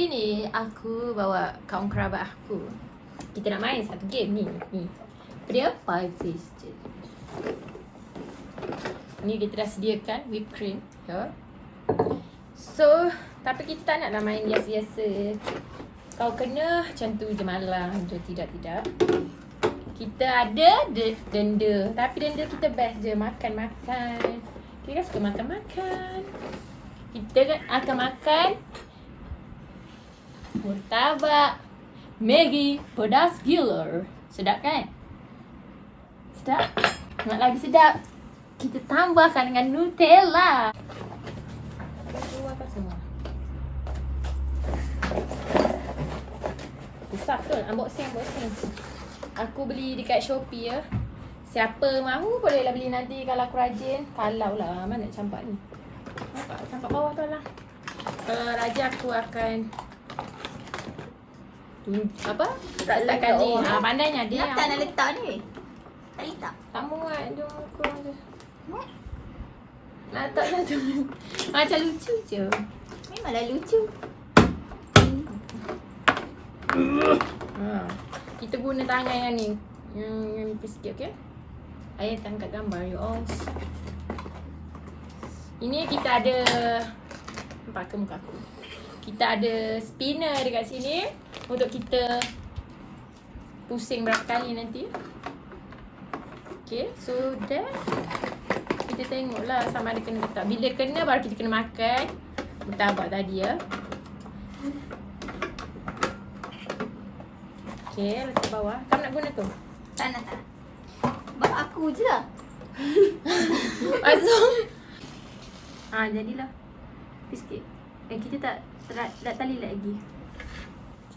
Hari ni aku bawa kaum kerabat aku. Kita nak main satu game ni. Ni. Dia five je. Ni kita dah sediakan whipped cream. Ya. So, tapi kita tak nak main biasa-biasa. Kau kena macam tu je malam. Je tidak-tidak. Kita ada de- denda. Tapi denda kita best je. Makan-makan. Kita suka makan-makan. Kita kan akan makan Murtabak Maggi pedas gila Sedap kan? Sedap? Nak lagi sedap? Kita tambahkan dengan Nutella. Keluarkan semua. Susah betul. Unboxing unboxing. Aku beli dekat Shopee ya. Siapa mahu bolehlah beli nanti kalau aku rajin. Kalau lah mana campak ni? Campak bawah tu lah. Kalau rajin aku akan apa? Tak letakkan ni. Ha, pandainya Dia dia. tak nak letak ni. Tak letak. Tak muat dia muka. Muat? Nak letak satu. Macam lucu je. Memanglah lucu. Ha. Kita guna tangan yang ni. Yang, yang nipis sikit, okey? Ayah tangkap gambar you all. Ini kita ada Nampak ke muka aku? Kita ada spinner dekat sini Untuk kita Pusing berapa kali nanti. Okay, so then Kita tengoklah sama ada kena ke tak Bila kena baru kita kena makan. Murtabak tadi ya. Okay, letak bawah. Kamu nak guna tu? Tak nak tak. Buat aku je lah. Masuk Ah, jadilah. Sikit Eh, kita tak Tak, tak tali lagi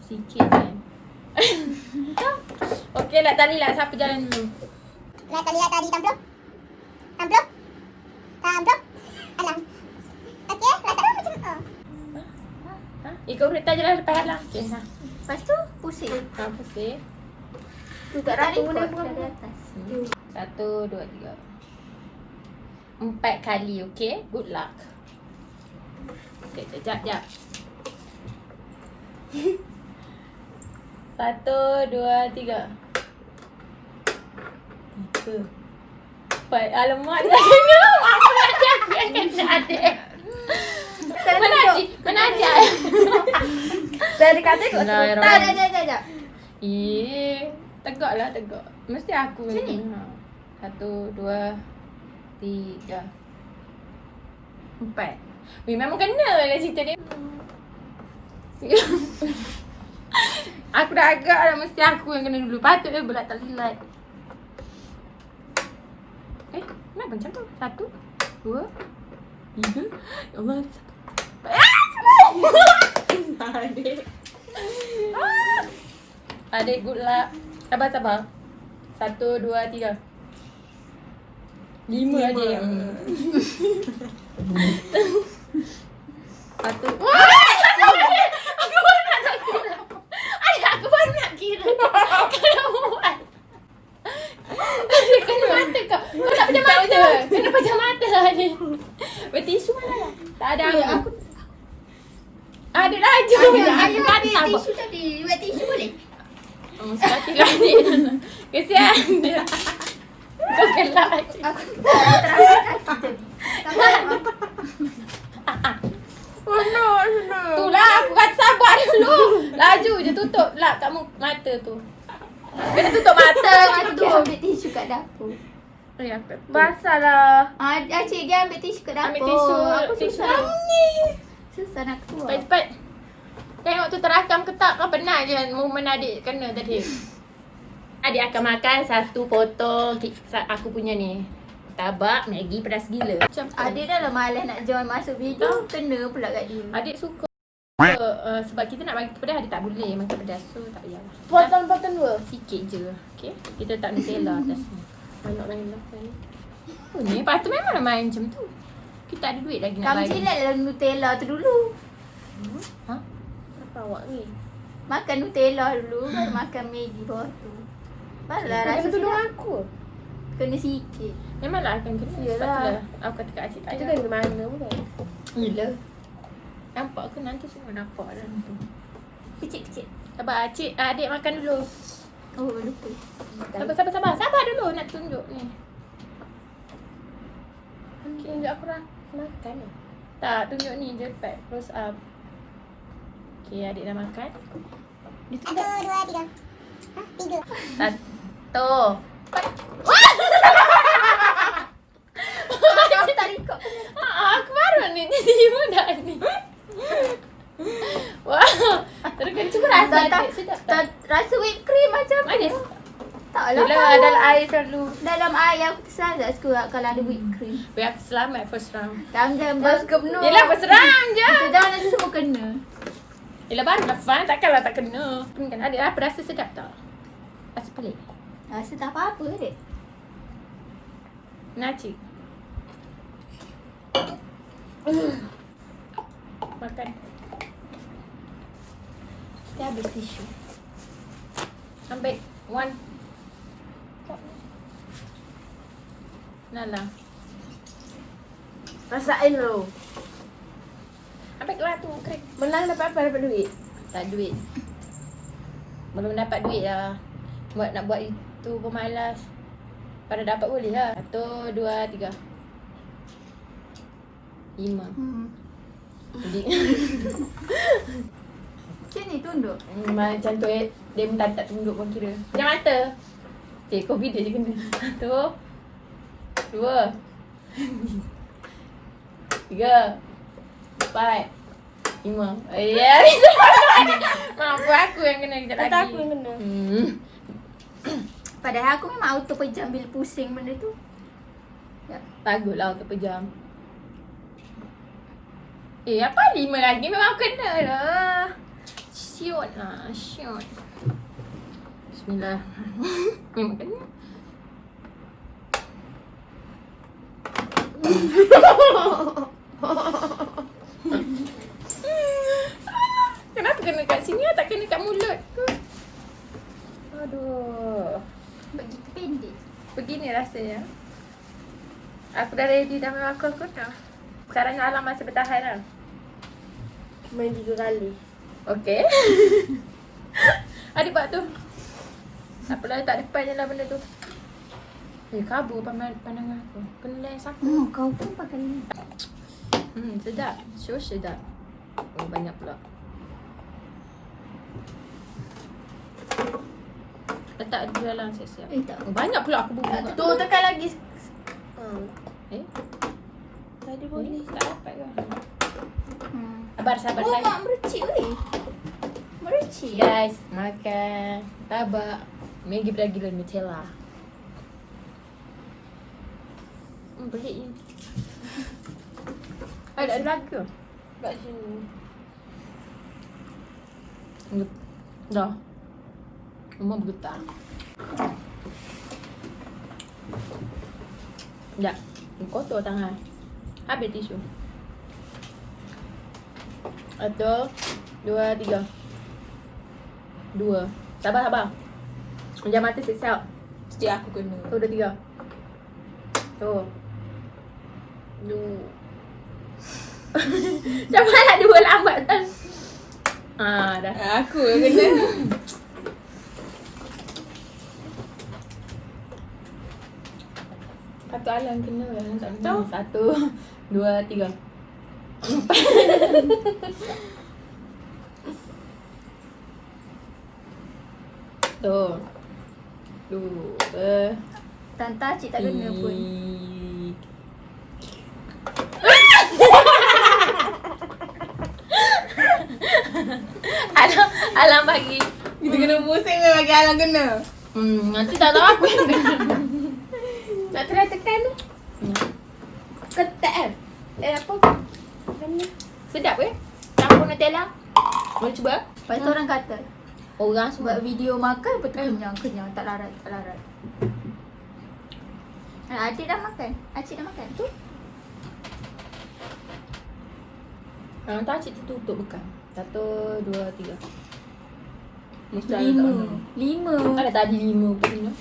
Sikit kan Okay lah, tali lah Siapa jalan dulu Nak kali lihat tadi tampil. Tampil. Tampil. Alam. Okey, letak macam oh. ha? Ikut kereta je lah lepas halang Okay, ha Lepas tu pusing. Ha, pusing Tu tak Tarik repot guna dari atas. Hmm. Satu, dua, tiga Empat kali, okay? Good luck Okay, sekejap, sekejap Satu, dua, tiga Tiga Empat, alamak dia tak kena Apa nak yang kena adik Mana Haji? Mana Haji? Dari kata ikut tu. Bismillahirrahmanirrahim. Tak, tak, tak, tak, tak. Eh, tegak lah tegak. Mesti aku Macam ni? Ha. Satu, dua, tiga, empat. Weh, memang kena lah cerita dia. aku dah agak dah mesti aku yang kena dulu. Patut dia berat tak lilat. Eh, kenapa macam tu? Satu, dua, tiga. Ya Allah, satu. Ah! Adik. Ah! Adik good luck. Sabar sabar. Satu, dua, tiga. Lima, Lima. adik. Satu. aku baru nak nak kira. Adik aku baru nak kira. Kena buat. Adik kena mata kau. Kau tak pejam mata. Kena adik. Bertisu mana lah? Tak ada. Ya, aku. Adik laju. Ayah, ayah Aku ambil patah. tisu tadi. Buat tisu boleh? Oh, sekali lagi. Kesian dia. Kau gelak je. Aku terasa kaki tadi. Oh no, no. Tu lah aku kata sabar dulu. Laju je tutup lah kat mata tu. Kena tutup mata tu tu. ambil tisu kat dapur. Eh, tak. Basah lah. Ah, Acik dia ambil tisu kat dapur. Ambil tisu. Aku tisu susah. ni. Susah nak keluar. Cepat-cepat. Tengok tu terakam ke tak kau pernah je momen adik kena tadi. Adik akan makan satu potong aku punya ni. Tabak Maggi pedas gila. Macam. Adik dah lah malas nak join masuk video. Kena pula kat dia. Adik suka uh, sebab kita nak bagi pedas adik tak boleh makan pedas so tak payahlah. Potong-potong dua. Sikit je. Okay. Kita tak Nutella atas ni. Banyak main ni. Oh ni lepas tu memang nak main macam tu. Kita ada duit lagi nak Kamu bagi. silat dalam Nutella tu dulu. Ha? Apa awak ni? Makan Nutella dulu. Baru makan Maggi bawah tu. Barulah Kau rasa tuduh silap. aku. Kena sikit. Memanglah akan kena. Sebab Yalah. tu lah. Aku kata kat Acik tak Itu kan ke mana bukan? Gila. Nampak ke nanti semua nampak dalam tu. Kecil-kecil. Sabar, cik, ah, adik makan dulu. Oh, lupa. Sabar, sabar, sabar. Sabar dulu nak tunjuk ni. Tunjuk aku dah makan lah. Tak, tunjuk ni je cepat. Close up. Okay, adik dah makan. Dia Satu, tunjuk. dua, tiga. Hah? Tiga. Satu. Aku tak record. Ah, aku baru ni tiba dah ni. Wah, terus cuba rasa sedap tak, rasa whipped cream macam Manis. Tak lah. Tahu. dalam air selalu. Dalam air aku tersalah suka kalau ada whipped cream. Biar aku selamat first round. Jangan jangan Dah suka penuh. Yelah, first round je. Kita jangan nanti semua kena. Yelah, baru dah fun. Takkanlah tak kena. Kan adik apa rasa sedap tak? Rasa pelik. Rasa tak apa-apa dek. Nacik. Makan. Kita habis tisu. Ambil one. Nala. Rasain dulu. Ambil kelas tu kering. Menang dapat apa? Dapat duit. Tak duit. Belum dapat duit lah. Buat nak buat itu pemalas. Pada dapat boleh lah. Satu, dua, tiga. Lima. Hmm. Jadi ni tunduk. Hmm, Macam tu eh Dia pun tak, tak tunduk pun kira Macam mata Okay, COVID dia je kena Satu Dua Tiga Empat Lima Eh, Ya Mampu aku yang kena kejap lagi aku yang kena. hmm. Padahal aku memang auto pejam bila pusing benda tu. Ya. Baguslah untuk pejam Eh, apa lima lagi? Memang kena lah Syut lah, syut Bismillah Memang kena Kenapa kena kat sini lah? Tak kena kat mulut ke? Aduh Bagi pendek. Begini rasanya Aku dah ready dah aku, aku dah Sekarang alam masih bertahan lah Main tiga kali. Okay Adik buat tu Tak apalah tak depan je lah benda tu Eh kabur pandang, pandangan aku Kena lain sakit Oh, kau pun pakai ni. Hmm sedap Sure sedap Oh banyak pula Letak di dalam siap-siap Eh, tak. oh, Banyak pula aku bubuh Tu tekan lagi. Hmm. Eh Tadi boleh boleh. tak dapat ke. Sabar sabar Oh, sayang mak mercik weh. Mercik. Guys, makan tabak Maggi beragila Nutella. Hmm, pelik ni. Ada ada lagi ke? Kat sini. Dah. Rumah bergetar. Dah. Kotor tangan. Habis tisu. Satu, dua, tiga. Dua. Sabar, sabar. Jangan mata siap-siap. Mesti aku kena. Tu, dah tiga. Tu. Dua. Macam mana dua lambat kan? Ah, dah. Aku yang kena. Satu alam kena lah. Satu, dua, tiga. Tu. Dua. Tanta cik tak kena pun. alam alam bagi. Kita kena pusing ke bagi Alang kena. Hmm, nanti tak tahu aku yang kena. Nak try tekan tu. Ketat kan? Eh apa? Kena. Sedap ke? Campur Nutella. Boleh cuba? Lepas tu orang kata, Orang semua buat video makan betul kenyang, kenyang, tak larat, tak larat. Ah, adik dah makan. Acik dah makan. Tu. Ah, tak cik tertutup bukan? Satu, dua, tiga. Mesti ada Lima. tak? Lima. Ada tadi lima punya.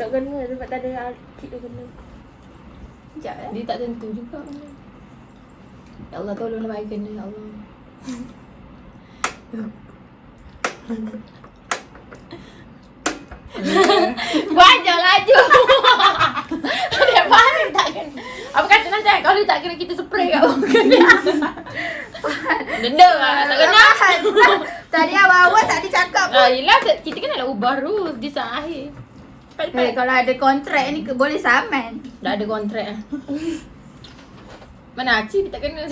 Tak kena sebab tak ada cik tu kena. Sekejap eh. Dia tak tentu juga benda. Ya Allah tolonglah bagi kena ya Allah. Banyak laju. Dia faham tak kan? Apa kata nanti kalau dia tak kena kita spray kat orang kena. Denda lah tak kena. Tadi awal-awal tak dicakap pun. Ah, yelah kita kan nak ubah rules di saat akhir. Cepat Eh, kalau ada kontrak ni boleh saman. Dah ada kontrak. Mana Aci tak kena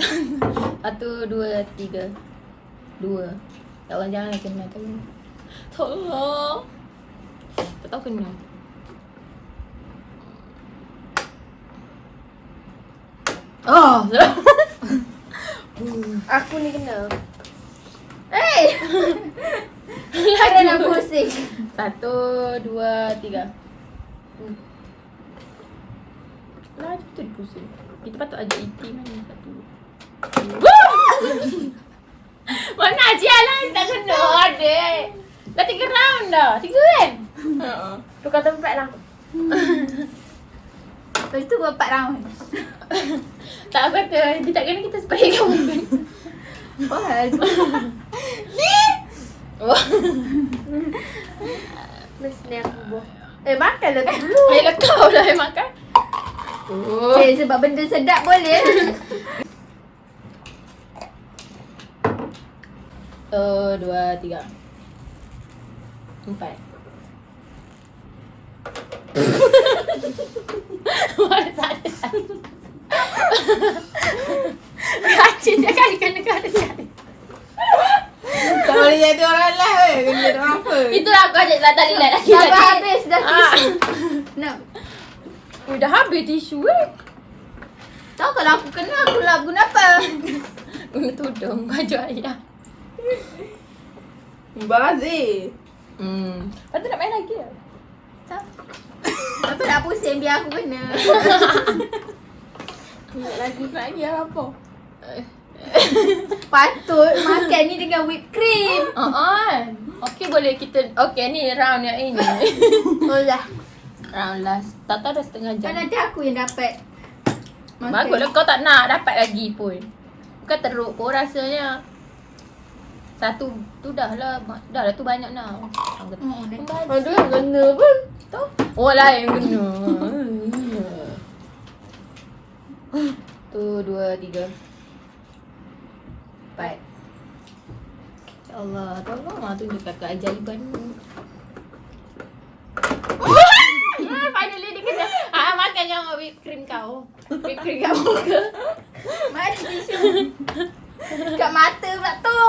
Satu, dua, tiga. Dua. Ya Allah janganlah kena tak kena Tolong. Tak tahu kena. Oh. Aku ni kena. Eh, kena nak pusing. Satu, dua, tiga. Hmm. Laju tu dia pusing Kita patut ajak iti mana satu Mana Aci lah tak kena ada Dah tiga round dah. Tiga kan? Tukar tempat lah. Lepas tu buat empat round. Tak apa kata Dia tak kena kita kat muka Wah, Wah Mesti aku buah. Eh, makanlah tu dulu. Ayolah kau lah yang makan Oh eh, sebab benda sedap boleh. Satu, dua, tiga Empat tak ada Racun dia kali kena kali kali Tak boleh jadi orang lah weh. Kena apa? Itulah aku ajak lah tali lah lagi Dah habis dah Ah. tisu. Nak. Oh, dah habis tisu eh Tahu kalau aku kena aku lah guna apa? Guna tudung baju ayah Bazir. Hmm Lepas tu nak main lagi lah Tak. Apa nak pusing biar aku kena. Nak lagi. Nak lagi apa? Patut makan ni dengan whipped cream. Oh, oh. Okey boleh kita Okey ni round yang ini Oh lah. Round last Tak tahu dah setengah jam Kan nanti aku yang dapat. makan. Baguslah kau tak nak dapat lagi pun Bukan teruk pun rasanya Satu tu dah lah Dah lah tu banyak nak Oh. "Membazir." Aduh, yang kena pun. Tu Oh lah yang kena Tu dua tiga Empat Ya Allah Tolong lah tunjukkan keajaiban Ah, Finally dia kena ah, Makan yang whipped cream kau. Whipped cream kat muka Mana tisu? Kat mata pula tu.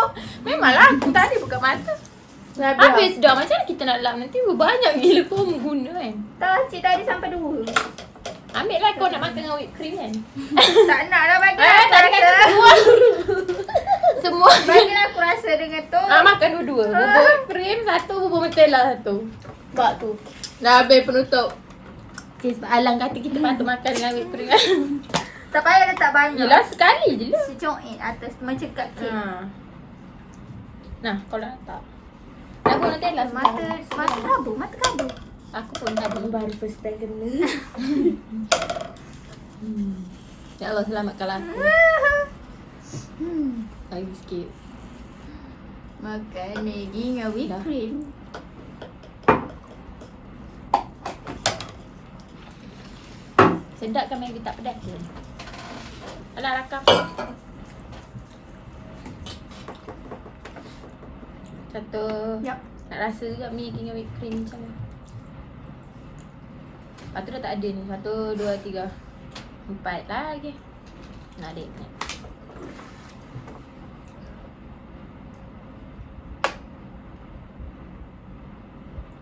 Memanglah aku tadi buka mata. Habis dah. Macam mana kita nak lap nanti? Banyak gila kau guna kan? Tak, cik tadi sampai dua. Ambil lah kau nak makan dengan whipped cream kan? Tak nak lah bagi Eh aku tadi kata semua. Semua. Bagi aku rasa dengan tu. Ah makan dua-dua. Bubur whipped cream satu Bubur mentela satu. Bak tu. Dah habis penutup Okay sebab Alang kata kita patut makan dengan whipped cream kan Tak payah letak banyak. Yelah sekali je lah Secoin atas macam kat kek. ha. Nah kau nak tak Nak guna Nutella Mata mata kabur, mata kabur. Aku pun tadi Baru first time kena. Ya Allah selamatkanlah aku Hmm. Lagi sikit Makan Maggi dengan whipped Dah. cream. Sedap kan Maggi tak pedas. Ke? Alah rakam. Satu. Yap. Nak rasa juga Maggi dengan whipped cream macam mana Lepas tu dah tak ada ni. Satu, dua, tiga Empat lagi. Nak adik ni.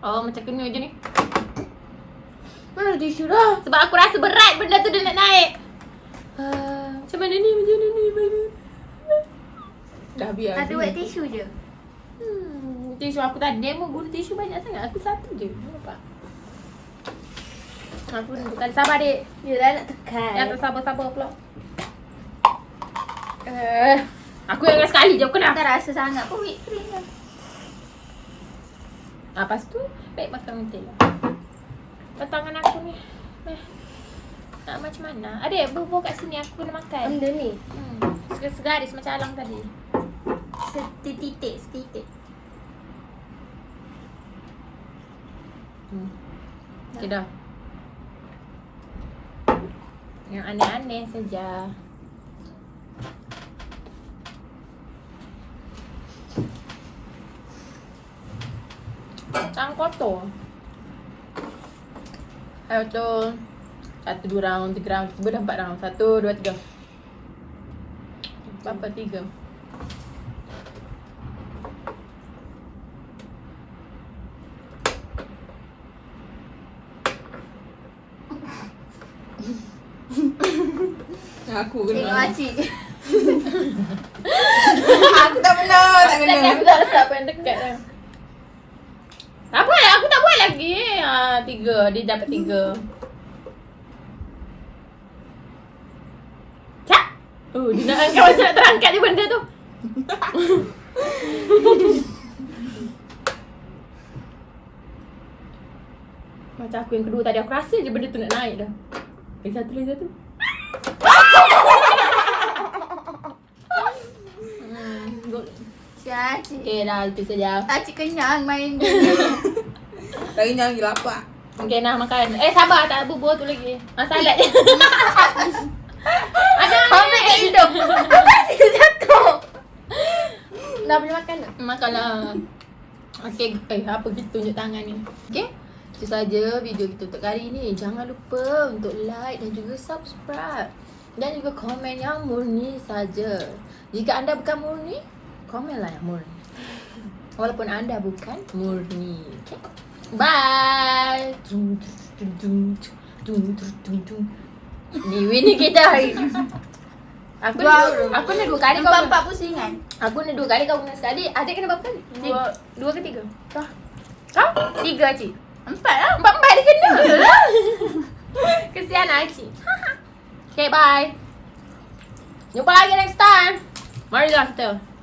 Oh macam kena je ni Mana tisu dah? Sebab aku rasa berat benda tu dia nak naik uh, Macam mana ni, macam mana ni mana? Dah biar. Ada wet tissue je. Hmm, tisu aku dia mau guna tisu banyak sangat Aku satu je, nampak Aku bukan sabar dek Yelah nak tekan. Yang tak sabar-sabar pula uh, Aku yang sekali je, aku nak Tak rasa sangat pun whipped cream lah. Ah, Lepas tu, baik makan Lepas tangan aku ni eh, Nak macam mana? Adik, bubuh kat sini aku kena makan Benda ni. hmm. ke segaris macam alang tadi? Setitik, setitik. Hmm. Okay dah. Yang aneh-aneh saja. Tangan kotor. Ayo tu. Satu, dua round, tiga round, tiga dah empat round. Satu, dua, tiga. Berapa tiga? Aku Tengok kena. Acik. Aku tak pernah, tak kena. aku tak letak pen dekat dah. Apa lah, aku tak buat lagi. Ha, tiga, dia dapat tiga. Cak! Oh, dia nak angkat macam nak terangkat je benda tu. macam aku yang kedua tadi, aku rasa je benda tu nak naik dah. Lagi satu, lagi satu. hmm, Acik. Okay dah, itu saja. Acik kenyang main dia. Lagi jangan pergi lapar. Okay nak makan. Eh sabar tak bubur tu lagi. Ah je. Ada Ambil kat hidung. Dia jatuh. Dah boleh makan tak? Makanlah. Okay, eh apa kita tunjuk tangan ni. Okay. Itu saja video kita untuk kali ni. Jangan lupa untuk like dan juga subscribe. Dan juga komen yang murni saja. Jika anda bukan murni, komenlah yang murni. Walaupun anda bukan murni. Okay. Bye. Ni Winnie kita hari ni. Aku ni dua, aku ni dua kali kau Empat-empat pusingan. Aku ni dua kali kau kena sekali. Adik kena berapa kali? Dua, dua ke tiga? Kau? Kau? Tiga Acik. Empat lah. Empat-empat dia kena. Kesian Acik. okay, bye. Jumpa lagi next time. Marilah kita.